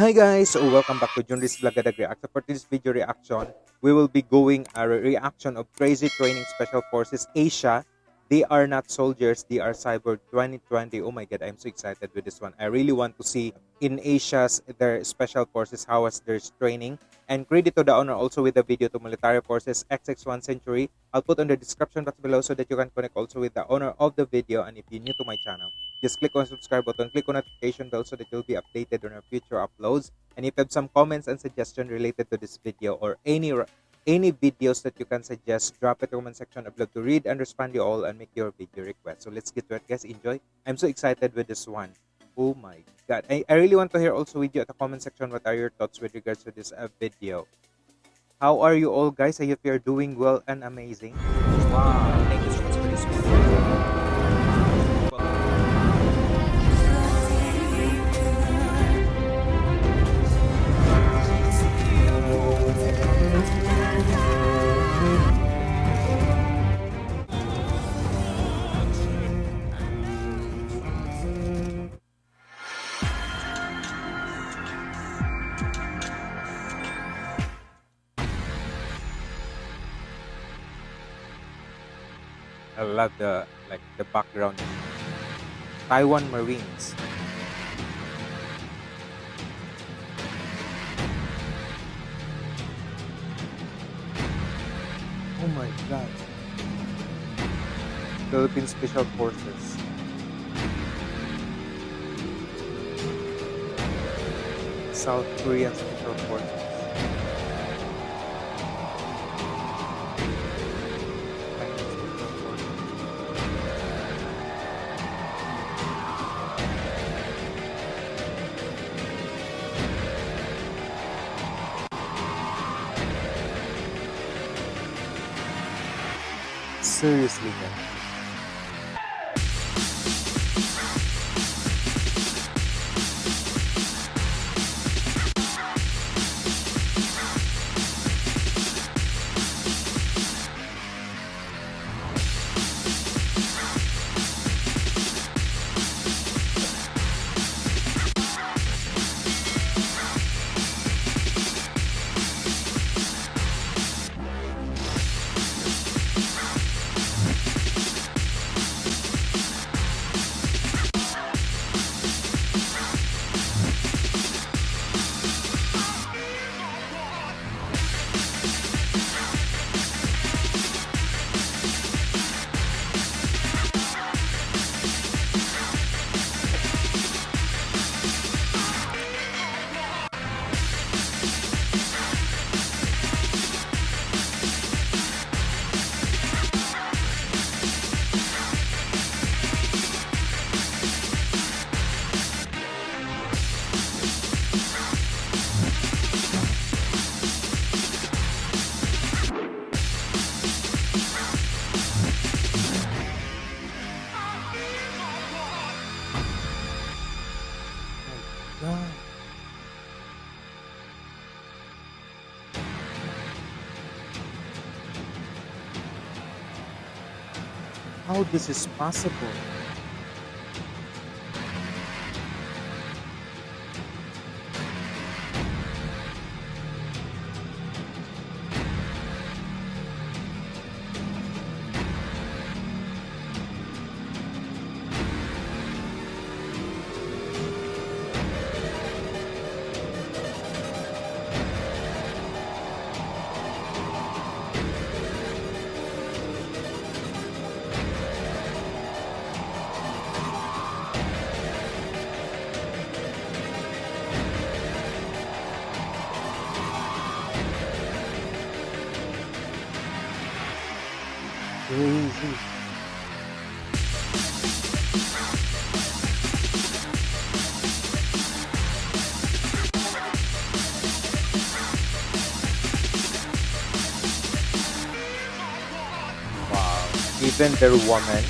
Hi guys, welcome back to Junris Blagadag React. For this video reaction, we will be going a reaction of Crazy Training Special Forces Asia. They are not soldiers, they are Cyber 2020. Oh my god, I'm so excited with this one. I really want to see in Asia's their special forces how was their training. And credit to the owner also with the video to Military Forces XX1 Century. I'll put on the description box below so that you can connect also with the owner of the video. And if you're new to my channel, just click on subscribe button, click on notification bell so that you'll be updated on our future uploads. And if you have some comments and suggestions related to this video or any any videos that you can suggest, drop it in the comment section. I'd love to read and respond to you all and make your video request. So let's get to it, guys. Enjoy. I'm so excited with this one. Oh my god. I, I really want to hear also with you at the comment section what are your thoughts with regards to this uh, video. How are you all, guys? I hope you're doing well and amazing. Wow. Thank you so much for this I love the like the background. Taiwan Marines. Oh my god. Philippine Special Forces. South Korean Special Forces. Seriously, man. How this is possible. Wow, even their woman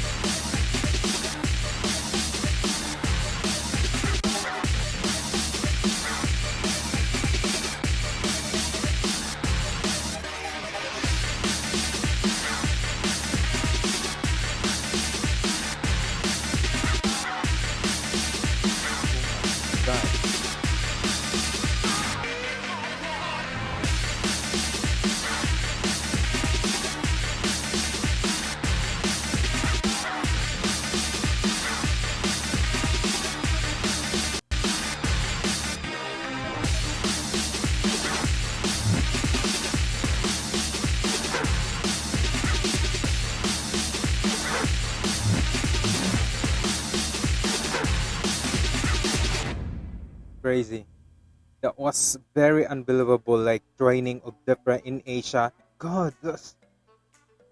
crazy. That was very unbelievable. Like training of different in Asia. God, that's,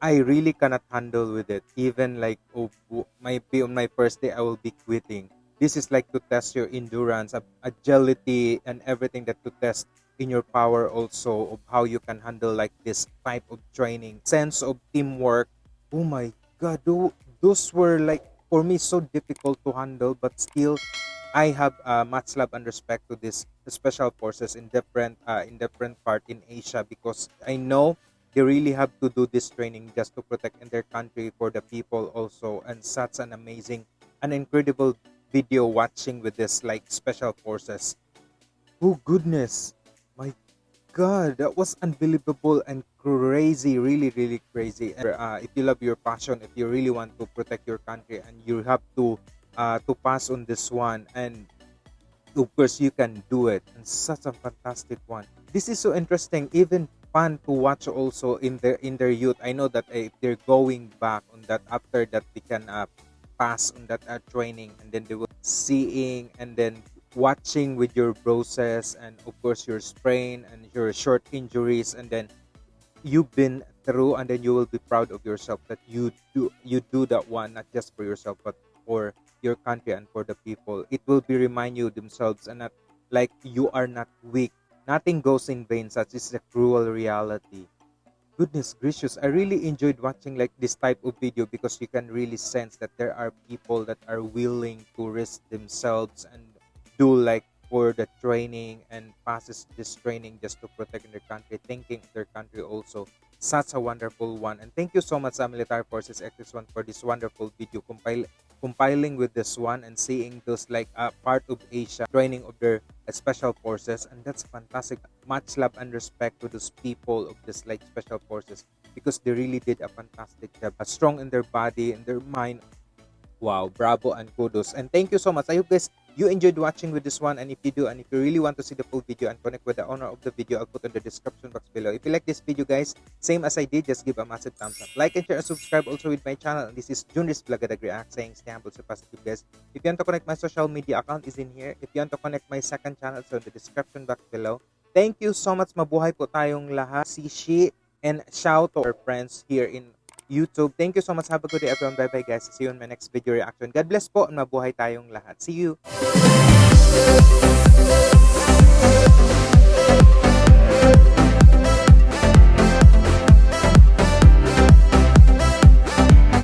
I really cannot handle with it. Even like oh, w- might be on my first day, I will be quitting. This is like to test your endurance, agility, and everything that to test in your power also of how you can handle like this type of training, sense of teamwork. Oh my God, tho- those were like for me so difficult to handle, but still I have uh, much love and respect to this special forces in different uh, in different part in Asia because I know they really have to do this training just to protect in their country for the people also. And such an amazing an incredible video watching with this like special forces. Oh goodness. My god that was unbelievable and crazy really really crazy. And, uh, if you love your passion if you really want to protect your country and you have to uh, to pass on this one. And of course you can do it. And such a fantastic one. This is so interesting even fun to watch also in their in their youth. I know that if they're going back on that after that they can uh, pass on that uh, training. And then they will seeing and then watching with your process and of course your sprain and your short injuries. And then you've been through and then you will be proud of yourself that you do you do that one not just for yourself but for your country and for the people it will be remind you themselves and not like you are not weak. Nothing goes in vain. Such is the cruel reality. Goodness gracious i really enjoyed watching like this type of video because you can really sense that there are people that are willing to risk themselves and do like for the training and passes this training just to protect their country thinking their country also. Such a wonderful one. And thank you so much military forces x1 for this wonderful video. Compile compiling with this one and seeing those like uh, part of asia training of their uh, special forces and that's fantastic much love and respect to those people of this like special forces because they really did a fantastic job uh, strong in their body and their mind Wow, bravo and kudos. And thank you so much. I hope guys you enjoyed watching with this one. And if you do, and if you really want to see the full video and connect with the owner of the video, I'll put in the description box below. If you like this video, guys, same as I did, just give a massive thumbs up. Like and share and subscribe also with my channel. And this is Junris Blagadag React saying stay humble, so positive, guys. If you want to connect my social media account is in here. If you want to connect my second channel, so in the description box below. Thank you so much. Mabuhay po tayong lahat. Sishi and shout to our friends here in YouTube. Thank you so much. Have a good day everyone. Bye-bye guys. See you in my next video reaction. God bless po mabuhay tayong lahat. See you!